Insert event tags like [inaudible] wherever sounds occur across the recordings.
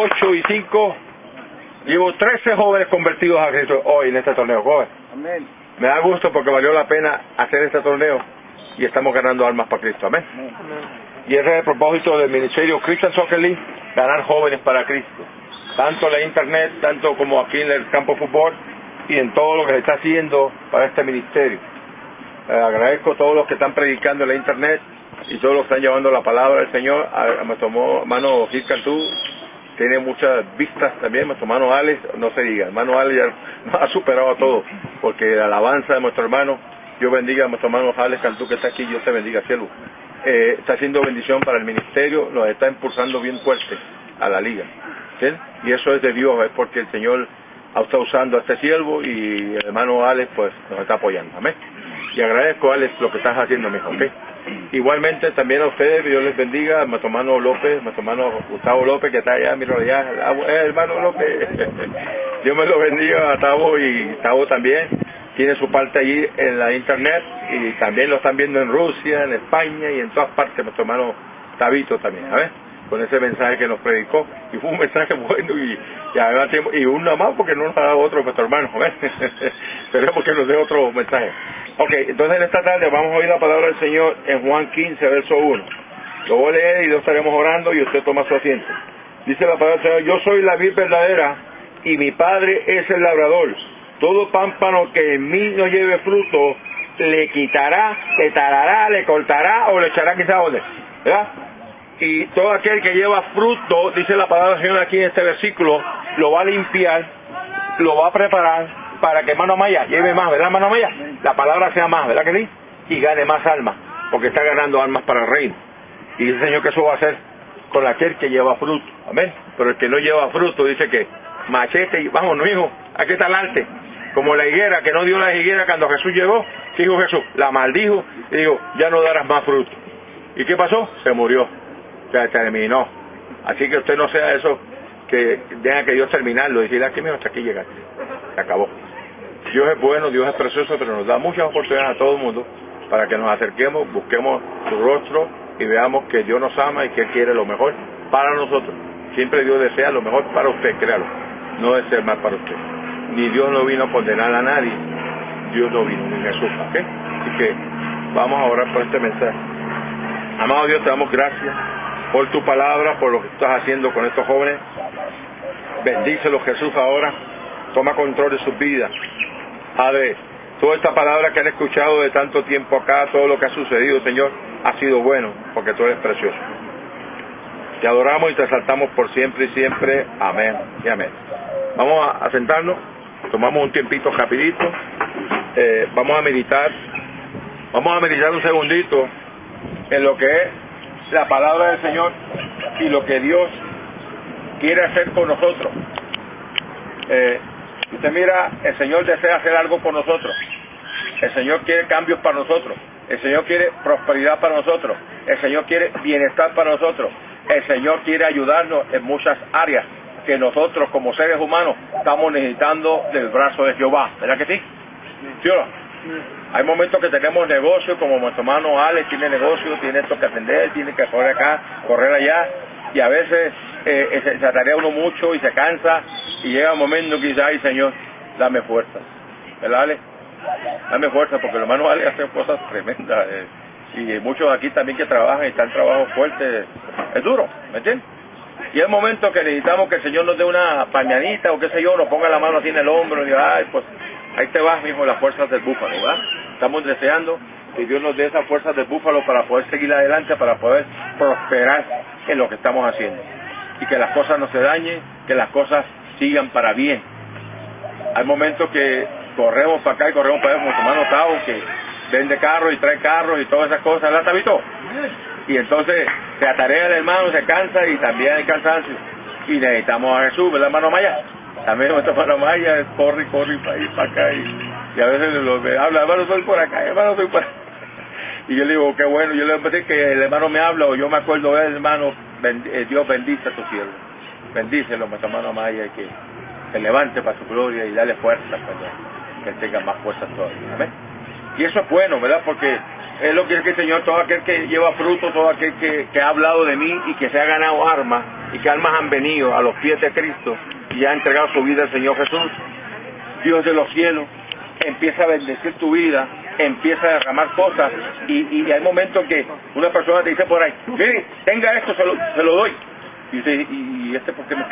8 y 5. Llevo 13 jóvenes convertidos a Cristo hoy en este torneo, joven. Amén. Me da gusto porque valió la pena hacer este torneo y estamos ganando almas para Cristo. Amén. Y ese es el propósito del Ministerio Christian Soccer League, ganar jóvenes para Cristo. Tanto en la internet, tanto como aquí en el campo de fútbol y en todo lo que se está haciendo para este ministerio. Eh, agradezco a todos los que están predicando en la internet y todos los que están llevando la palabra del Señor. A, a nuestro hermano Gil Cantú tiene muchas vistas también. Nuestro hermano Alex, no se diga, hermano Alex ya [laughs] ha superado a todos, porque la alabanza de nuestro hermano, Dios bendiga a nuestro hermano Alex Cantú que está aquí, Dios te bendiga, cielo. Eh, está haciendo bendición para el ministerio, nos está impulsando bien fuerte a la liga. ¿sí? Y eso es de Dios, es porque el Señor estado usando a este siervo y el hermano Alex pues nos está apoyando. Amén. Y agradezco, Alex, lo que estás haciendo, mijo, ¿ok? Igualmente también a ustedes, Dios les bendiga, a hermano López, hermano Gustavo López, que está allá, miro allá, eh, hermano López, [laughs] Dios me lo bendiga a Tavo y Tavo también, tiene su parte allí en la internet y también lo están viendo en Rusia, en España y en todas partes, nuestro hermano Tabito también, ¿sabes? Con ese mensaje que nos predicó, y fue un mensaje [laughs] bueno y, y además y uno más porque no nos ha dado otro nuestro hermano, ¿ves? [laughs] Esperemos que nos dé otro mensaje. Ok, entonces en esta tarde vamos a oír la palabra del Señor en Juan 15, verso 1. Lo voy a leer y lo estaremos orando y usted toma su asiento. Dice la palabra del Señor, yo soy la vid verdadera y mi Padre es el labrador. Todo pámpano que en mí no lleve fruto, le quitará, le talará, le cortará o le echará quizá donde. ¿Verdad? Y todo aquel que lleva fruto, dice la palabra del Señor aquí en este versículo, lo va a limpiar, lo va a preparar para que mano Maya lleve más, ¿verdad, mano Maya? La palabra sea más, ¿verdad que sí? Y gane más almas, porque está ganando almas para el reino. Y dice el Señor que eso va a hacer con aquel que lleva fruto, amén. Pero el que no lleva fruto dice que machete y vámonos, hijo, aquí está el arte. Como la higuera, que no dio la higuera cuando Jesús llegó, ¿qué dijo Jesús? La maldijo y dijo, ya no darás más fruto. ¿Y qué pasó? Se murió, se terminó. Así que usted no sea eso que deja que Dios terminarlo y decirle aquí mismo hasta aquí llegaste. Se acabó. Dios es bueno, Dios es precioso, pero nos da muchas oportunidades a todo el mundo para que nos acerquemos, busquemos su rostro y veamos que Dios nos ama y que Él quiere lo mejor para nosotros. Siempre Dios desea lo mejor para usted, créalo. No desea mal para usted. Ni Dios no vino a condenar a nadie. Dios no vino, ni Jesús. Así que vamos a orar por este mensaje. Amado Dios, te damos gracias por tu palabra, por lo que estás haciendo con estos jóvenes. Bendícelos Jesús ahora. Toma control de sus vidas. Padre, toda esta palabra que han escuchado de tanto tiempo acá, todo lo que ha sucedido, Señor, ha sido bueno, porque tú eres precioso. Te adoramos y te exaltamos por siempre y siempre. Amén y amén. Vamos a, sentarnos, tomamos un tiempito rapidito, eh, vamos a meditar, vamos a meditar un segundito en lo que es la palabra del Señor y lo que Dios quiere hacer con nosotros. Eh, usted mira, el Señor desea hacer algo por nosotros. El Señor quiere cambios para nosotros. El Señor quiere prosperidad para nosotros. El Señor quiere bienestar para nosotros. El Señor quiere ayudarnos en muchas áreas que nosotros como seres humanos estamos necesitando del brazo de Jehová. ¿Verdad que sí? ¿Sí o no? Hay momentos que tenemos negocios, como nuestro hermano Alex tiene negocio, tiene esto que atender, tiene que correr acá, correr allá, y a veces eh, eh, se, se atarea uno mucho y se cansa, y llega un momento que dice, ay Señor, dame fuerza. ¿Verdad, Alex? Dame fuerza, porque el hermano Alex hace cosas tremendas, eh, y muchos aquí también que trabajan y están trabajos fuertes, es duro, ¿me entiendes? Y hay momentos que necesitamos que el Señor nos dé una pañanita o qué sé yo, nos ponga la mano así en el hombro y diga, ay, pues ahí te vas, mijo, las fuerzas del búfalo, ¿verdad? Estamos deseando que Dios nos dé esas fuerzas del búfalo para poder seguir adelante, para poder prosperar en lo que estamos haciendo. Y que las cosas no se dañen, que las cosas sigan para bien. Hay momentos que corremos para acá y corremos para allá, como hermano Tavo, que vende carros y trae carros y todas esas cosas, ¿verdad, Tabito? Y entonces se atarea el hermano, se cansa y también hay cansancio. Y necesitamos a Jesús, ¿verdad, hermano Maya? También [laughs] nuestro hermano Maya corre, corre para ir para acá y, y a veces lo ve, habla, hermano, soy por acá, hermano, soy por acá. Y yo le digo, qué bueno, yo le a decir que el hermano me habla o yo me acuerdo de él, hermano, eh, Dios bendice a tu siervo. Bendícelo, nuestro hermano Maya, que se levante para su gloria y dale fuerza para que tenga más fuerza todavía. Amén. Y eso es bueno, ¿verdad? Porque es lo que dice el Señor, todo aquel que lleva fruto, todo aquel que, que ha hablado de mí y que se ha ganado armas y que almas han venido a los pies de Cristo y ha entregado su vida al Señor Jesús, Dios de los cielos, empieza a bendecir tu vida, empieza a derramar cosas y, hay momentos que una persona te dice por ahí, mire, tenga esto, se lo, se lo doy. Y ¿y este por qué me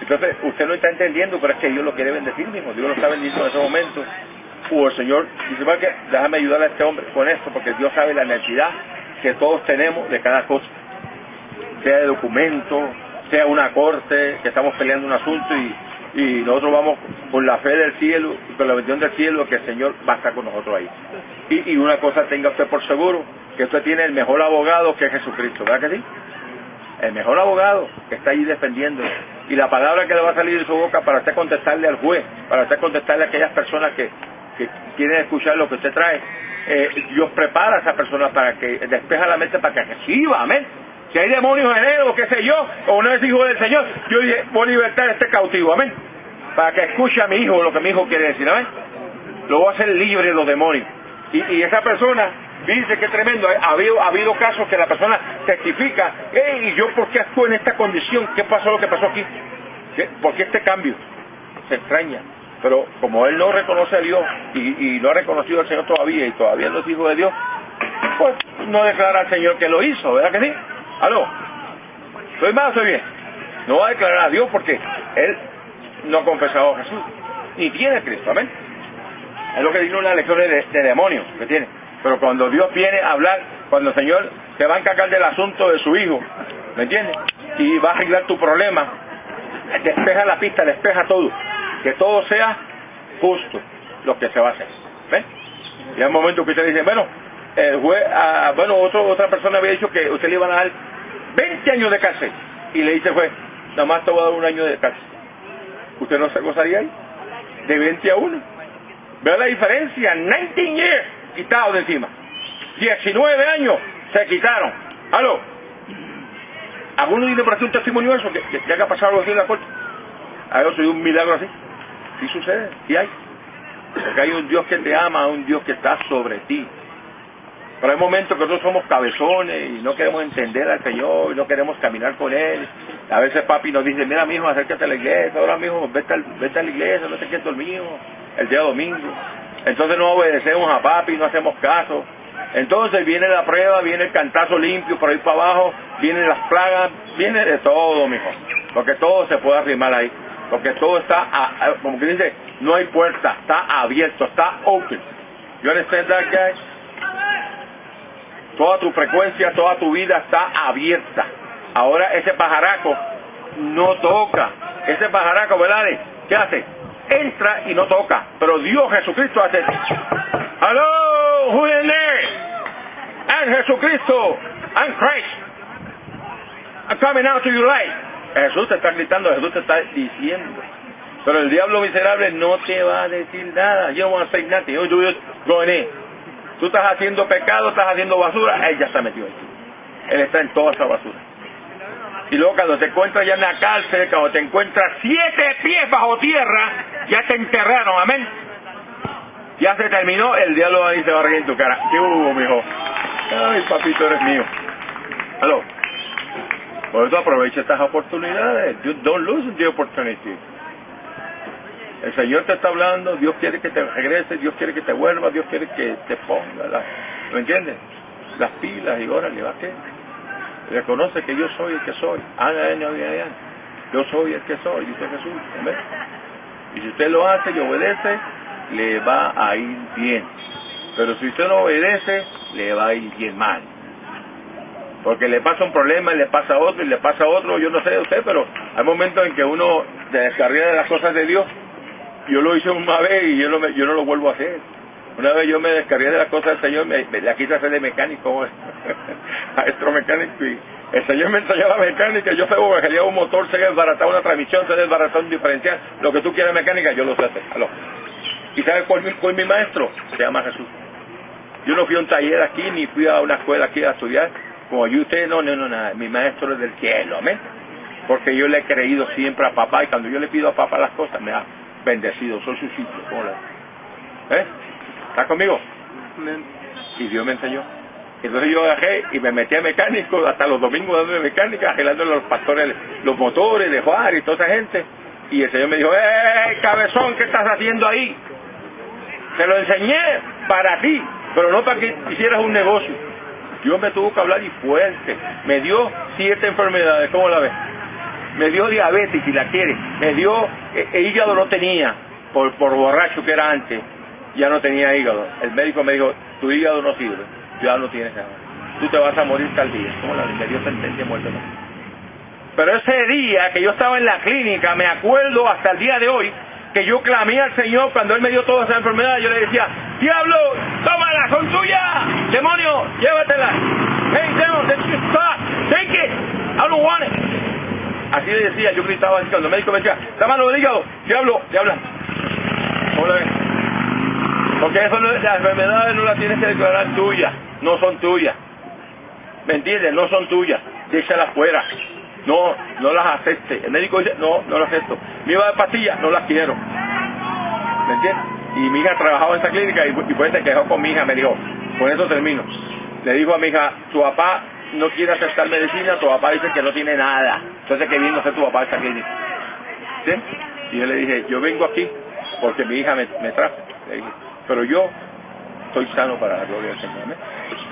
Entonces, usted no está entendiendo, pero es que Dios lo quiere bendecir mismo, Dios lo está bendiciendo en ese momento. O el Señor dice, ¿para qué? Déjame ayudar a este hombre con esto, porque Dios sabe la necesidad que todos tenemos de cada cosa. Sea de documento, sea una corte, que estamos peleando un asunto y, y nosotros vamos con la fe del cielo, con la bendición del cielo, que el Señor va a estar con nosotros ahí. Y, y una cosa tenga usted por seguro, que usted tiene el mejor abogado que es Jesucristo, ¿verdad que sí? El mejor abogado que está ahí defendiendo y la palabra que le va a salir de su boca para usted contestarle al juez, para usted contestarle a aquellas personas que, que quieren escuchar lo que usted trae, eh, Dios prepara a esa persona para que despeja la mente para que reciba, amén. Si hay demonios en él o qué sé yo, o no es hijo del Señor, yo voy a libertar a este cautivo, amén. Para que escuche a mi hijo lo que mi hijo quiere decir, amén. Lo voy a hacer libre de los demonios. Y, y esa persona Dice que tremendo. Ha habido, ha habido casos que la persona testifica, ¿y yo por qué actúo en esta condición? ¿Qué pasó lo que pasó aquí? ¿Por qué este cambio? Se extraña. Pero como él no reconoce a Dios y, no ha reconocido al Señor todavía y todavía no es hijo de Dios, pues no declara al Señor que lo hizo, ¿verdad que sí? ¿Aló? ¿Soy mal o soy bien? No va a declarar a Dios porque él no ha confesado a Jesús, ni tiene Cristo, amén. Es lo que dice una lección de, de demonios que tiene. Pero cuando Dios viene a hablar, cuando el Señor te va a encargar del asunto de su hijo, ¿me entiendes? Y va a arreglar tu problema, despeja la pista, despeja todo, que todo sea justo lo que se va a hacer. ¿Ves? Y hay un momento que usted dice, bueno, el juez, ah, bueno, otro, otra persona había dicho que usted le iban a dar 20 años de cárcel. Y le dice, juez, nada más te voy a dar un año de cárcel. ¿Usted no se gozaría ahí? De 20 a 1. ¿Ve la diferencia? 19 years quitado de encima. 19 años se quitaron. ¿Aló? ¿Alguno tiene por aquí un testimonio de eso? Que, que, haya pasado algo así en la corte. Hay otro un milagro así. Sí sucede, sí hay. Porque hay un Dios que te ama, un Dios que está sobre ti. Pero hay momentos que nosotros somos cabezones y no queremos entender al Señor y no queremos caminar con Él. A veces papi nos dice, mira mijo, acércate a la iglesia, ahora mijo, vete, a la iglesia, no sé qué es mío, el día domingo. Entonces no obedecemos a papi, no hacemos caso. Entonces viene la prueba, viene el cantazo limpio por ahí para abajo, vienen las plagas, viene de todo, mijo. Porque todo se puede arrimar ahí. Porque todo está, como que dice, no hay puerta, está abierto, está open. Yo understand that, guys? Toda tu frecuencia, toda tu vida está abierta. Ahora ese pajaraco no toca. Ese pajaraco, ¿verdad? ¿Qué hace? Entra y no toca. Pero Dios Jesucristo hace. Hello, who is there? And Jesucristo, and Christ. I'm coming out to your light. Jesús te está gritando, Jesús te está diciendo. Pero el diablo miserable no te va a decir nada. Yo no say nothing. Yo in. Tú estás haciendo pecado, estás haciendo basura, él ya está metido. Él está en toda esa basura. Y luego cuando te encuentras ya en la cárcel, cuando te encuentras siete pies bajo tierra, ya te enterraron, amén. Ya se terminó, el diablo ahí se va a reír en tu cara. ¿Qué hubo, mijo? Ay, papito, eres mío. Aló. Por eso aprovecha estas oportunidades. Don't lose the opportunity. El Señor te está hablando, Dios quiere que te regreses, Dios quiere que te vuelvas, Dios quiere que te ponga, la, ¿me entiendes? Las pilas y órale, ¿va qué? Reconoce que yo soy el que soy. Yo soy el que soy, dice Jesús. Y si usted lo hace y obedece, le va a ir bien. Pero si usted no obedece, le va a ir bien mal. Porque le pasa un problema y le pasa otro y le pasa otro, yo no sé de usted, pero hay momentos en que uno se descarga de las cosas de Dios. Yo lo hice una vez y yo no, yo no lo vuelvo a hacer. Una vez yo me descargué de las cosas del Señor, me, la quise hacer de mecánico, [laughs] [laughs] maestro mecánico, y el Señor me enseñó la mecánica, yo sé que un motor, sé desbaratar una transmisión, sé desbaratar un diferencial, lo que tú quieras mecánica, yo lo sé hacer. ¿Y sabes cuál fue mi maestro? Se llama Jesús. Yo no fui a un taller aquí, ni fui a una escuela aquí a estudiar, como yo usted, no, no, no, nada, mi maestro es del cielo, amén. Porque yo le he creído siempre a papá, y cuando yo le pido a papá las cosas, me ha bendecido, soy su sitio, ¿cómo ¿Eh? ¿Estás conmigo? Y Dios me enseñó. Entonces yo agarré y me metí a mecánico, hasta los domingos dando de mecánica, arreglando los pastores, los motores de Juárez y toda esa gente. Y el Señor me dijo, ¡eh, cabezón, qué estás haciendo ahí! Te lo enseñé para ti, pero no para que hicieras un negocio. Dios me tuvo que hablar y fuerte. Me dio siete enfermedades, ¿cómo la ves? Me dio diabetes, si la quiere. Me dio, eh, el hígado no tenía, por, por borracho que era antes, ya no tenía hígado. El médico me dijo, tu hígado no sirve, ya no tienes nada. Tú te vas a morir tal día. ¿Cómo la ves? Me dio sentencia muerte. Pero ese día que yo estaba en la clínica, me acuerdo hasta el día de hoy, que yo clamé al Señor cuando Él me dio toda esa enfermedad, yo le decía, diablo, tómala, son tuyas, demonio, llévatela. Hey, devil, take it, I don't want it. Así le decía, yo gritaba así cuando el médico me decía, tómalo del hígado, diablo, diabla. Hola. Porque eso no, las enfermedades no las tienes que declarar tuyas, no son tuyas. ¿Me entiendes? No son tuyas, déjalas fuera no, no las acepte. El médico dice, no, no las acepto. Me iba de pastillas, no las quiero. ¿Me entiendes? Y mi hija trabajaba en esa clínica y, y pues se quejó con mi hija, me dijo, con eso termino. Le dijo a mi hija, tu papá no quiere aceptar medicina, tu papá dice que no tiene nada. Entonces, ¿qué viene a hacer tu papá a esta clínica? ¿Sí? Y yo le dije, yo vengo aquí porque mi hija me, me trajo. Le dije, pero yo estoy sano para la gloria del Señor.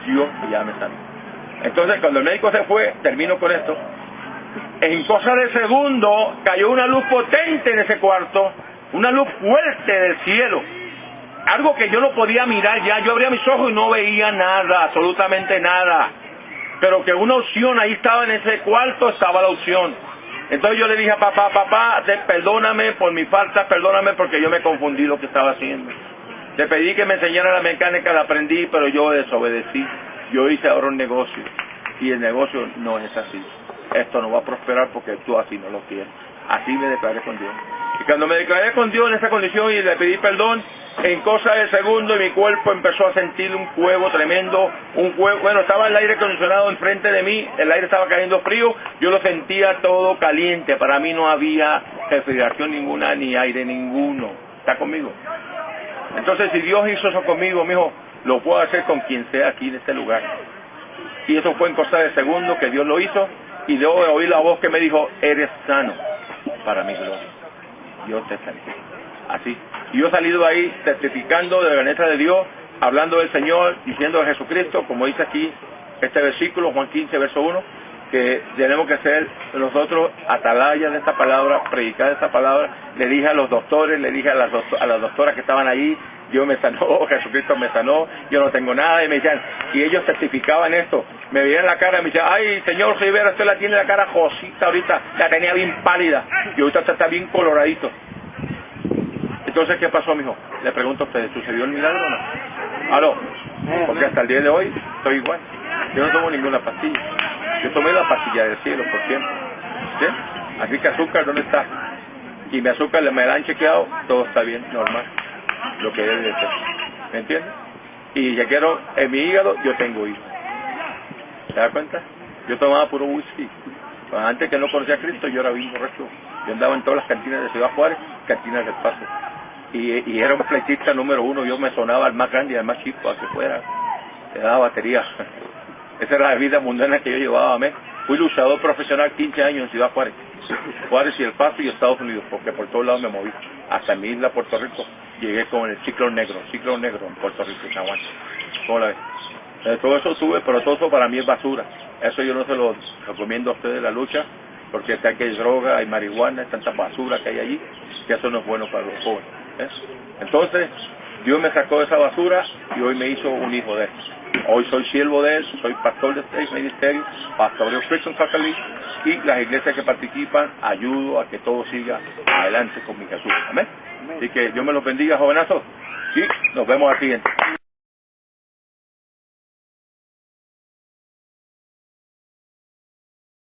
Dios ya me sanó. Entonces, cuando el médico se fue, termino con esto, en cosa de segundo cayó una luz potente en ese cuarto, una luz fuerte del cielo. Algo que yo no podía mirar ya, yo abría mis ojos y no veía nada, absolutamente nada. Pero que una opción ahí estaba en ese cuarto, estaba la opción. Entonces yo le dije a papá, papá, perdóname por mi falta, perdóname porque yo me confundí lo que estaba haciendo. Te pedí que me enseñara la mecánica, la aprendí, pero yo desobedecí. Yo hice ahora un negocio y el negocio no es así esto no va a prosperar porque tú así no lo quieres. Así me declaré con Dios. Y cuando me declaré con Dios en esa condición y le pedí perdón, en cosa de segundo mi cuerpo empezó a sentir un fuego tremendo, un fuego, bueno, estaba el aire acondicionado enfrente de mí, el aire estaba cayendo frío, yo lo sentía todo caliente, para mí no había refrigeración ninguna ni aire ninguno. ¿Está conmigo? Entonces, si Dios hizo eso conmigo, mijo, lo puedo hacer con quien sea aquí en este lugar. Y eso fue en cosa de segundo que Dios lo hizo y luego oí la voz que me dijo, eres sano para mi gloria. Dios te sanó. Así. Y yo he salido ahí testificando de la grandeza de Dios, hablando del Señor, diciendo de Jesucristo, como dice aquí este versículo, Juan 15, verso 1, que tenemos que ser nosotros atalayas de esta palabra, predicar esta palabra. Le dije a los doctores, le dije a las, a las doctoras que estaban allí, Dios me sanó, [laughs] Jesucristo me sanó, yo no tengo nada, y me decían, y ellos testificaban esto, me veían la cara y me decían, ay, señor Rivera, usted la tiene la cara josita ahorita, la tenía bien pálida, y ahorita está bien coloradito. Entonces, ¿qué pasó, mijo? Le pregunto a ustedes, ¿sucedió el milagro o no? Aló, porque hasta el día de hoy estoy igual, yo no tomo ninguna pastilla, yo tomé la pastilla del cielo por siempre, ¿sí? Así que azúcar, ¿dónde está? Y mi azúcar me la han chequeado, todo está bien, normal lo que debe de ser. ¿Me entiendes? Y ya quiero, en mi hígado yo tengo hijos. ¿Te das cuenta? Yo tomaba puro whisky. Antes que no conocía a Cristo, yo era bien correcto. Yo andaba en todas las cantinas de Ciudad Juárez, cantinas del Paso. Y, y era un fleitista número uno. Yo me sonaba al más grande y al más chico, a que fuera. Le daba batería. [laughs] Esa era la vida mundana que yo llevaba. ¿me? Fui luchador profesional 15 años en Ciudad Juárez. Juárez y El Paso y Estados Unidos, porque por todos lados me moví. Hasta mi isla, Puerto Rico, llegué con el ciclón negro, ciclón negro en Puerto Rico, San Juan. Eh, todo eso sube, pero todo eso para mí es basura. Eso yo no se lo recomiendo a ustedes la lucha, porque sé que hay droga, hay marihuana, hay tanta basura que hay allí, que eso no es bueno para los jóvenes. ¿eh? Entonces, Dios me sacó de esa basura y hoy me hizo un hijo de él. Hoy soy siervo de él, soy pastor de este ministerio, pastor de Christian Faculty y las iglesias que participan ayudo a que todo siga adelante con mi Jesús. Amén. Así que Dios me los bendiga, jovenazos. Y nos vemos al siguiente.